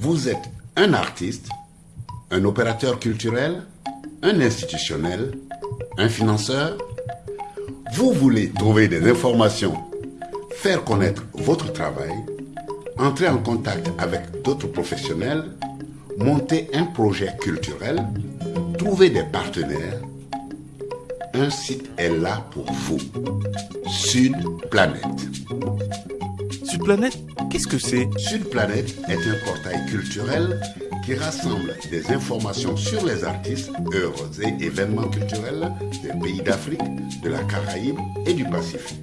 Vous êtes un artiste, un opérateur culturel, un institutionnel, un financeur. Vous voulez trouver des informations, faire connaître votre travail, entrer en contact avec d'autres professionnels, monter un projet culturel, trouver des partenaires. Un site est là pour vous. Sud Planète. Planète, qu'est-ce que c'est? Sud Planète est un portail culturel qui rassemble des informations sur les artistes, œuvres et événements culturels des pays d'Afrique, de la Caraïbe et du Pacifique,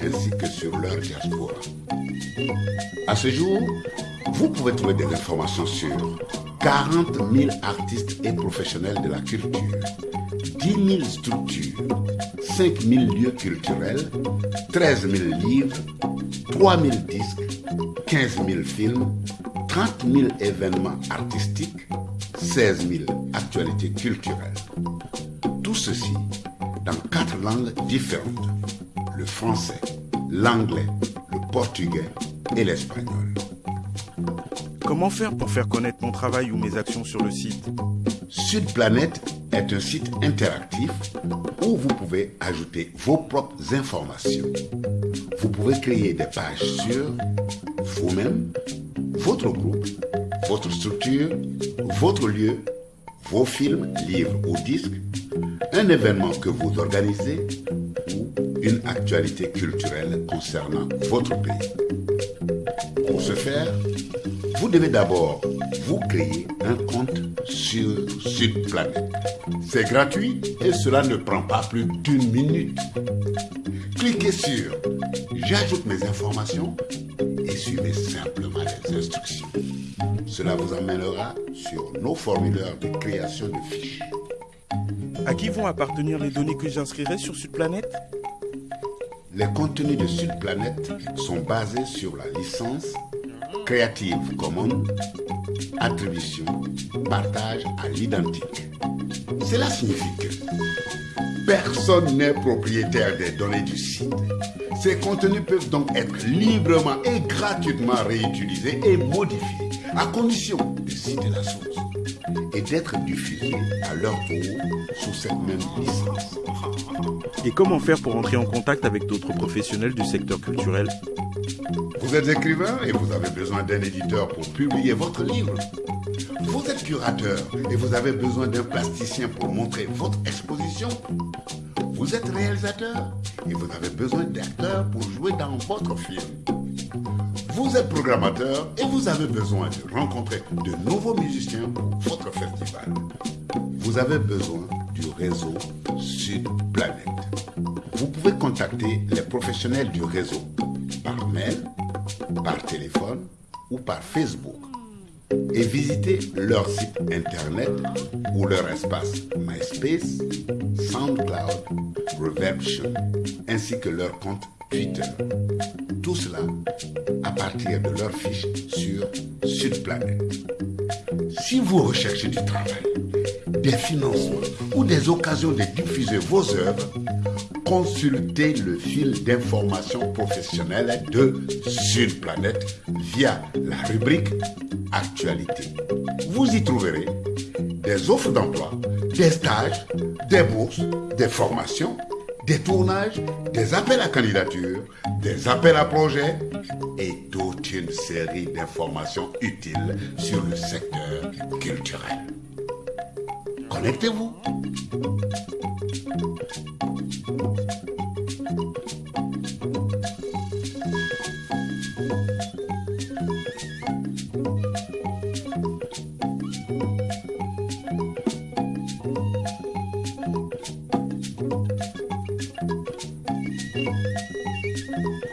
ainsi que sur leur diaspora. À ce jour, vous pouvez trouver des informations sur 40 000 artistes et professionnels de la culture, 10 000 structures, 5 000 lieux culturels, 13 000 livres, 3 000 disques, 15 000 films, 30 000 événements artistiques, 16 000 actualités culturelles. Tout ceci dans quatre langues différentes. Le français, l'anglais, le portugais et l'espagnol. Comment faire pour faire connaître mon travail ou mes actions sur le site? Sud Planète est un site interactif où vous pouvez ajouter vos propres informations. Vous pouvez créer des pages sur vous-même, votre groupe, votre structure, votre lieu, vos films, livres ou disques, un événement que vous organisez ou une actualité culturelle concernant votre pays. Pour ce faire, vous devez d'abord vous créer un compte sur Planète. C'est gratuit et cela ne prend pas plus d'une minute. Cliquez sur J'ajoute mes informations et suivez simplement les instructions. Cela vous amènera sur nos formulaires de création de fiches. À qui vont appartenir les données que j'inscrirai sur Sud Planète? Les contenus de Sud Planète sont basés sur la licence Creative Commons, attribution, partage à l'identique. Cela signifie que personne n'est propriétaire des données du site. Ces contenus peuvent donc être librement et gratuitement réutilisés et modifiés, à condition de citer la source et d'être diffusés à leur tour sous cette même licence. Et comment faire pour entrer en contact avec d'autres professionnels du secteur culturel? Vous êtes écrivain et vous avez besoin d'un éditeur pour publier votre livre. Vous êtes curateur et vous avez besoin d'un plasticien pour montrer votre exposition. Vous êtes réalisateur et vous avez besoin d'acteurs pour jouer dans votre film. Vous êtes programmateur et vous avez besoin de rencontrer de nouveaux musiciens pour votre festival. Vous avez besoin du réseau Sud Planète. Vous pouvez contacter les professionnels du réseau par mail, par téléphone ou par Facebook et visiter leur site internet ou leur espace MySpace, SoundCloud, Reversion, ainsi que leur compte Twitter. Tout cela à partir de leur fiche sur SudPlanet. Si vous recherchez du travail, des financements ou des occasions de diffuser vos œuvres, consultez le fil d'information professionnelle de SudPlanète via la rubrique Actualité. Vous y trouverez des offres d'emploi, des stages, des bourses, des formations, des tournages, des appels à candidature, des appels à projets et toute une série d'informations utiles sur le secteur culturel. Connectez-vous. and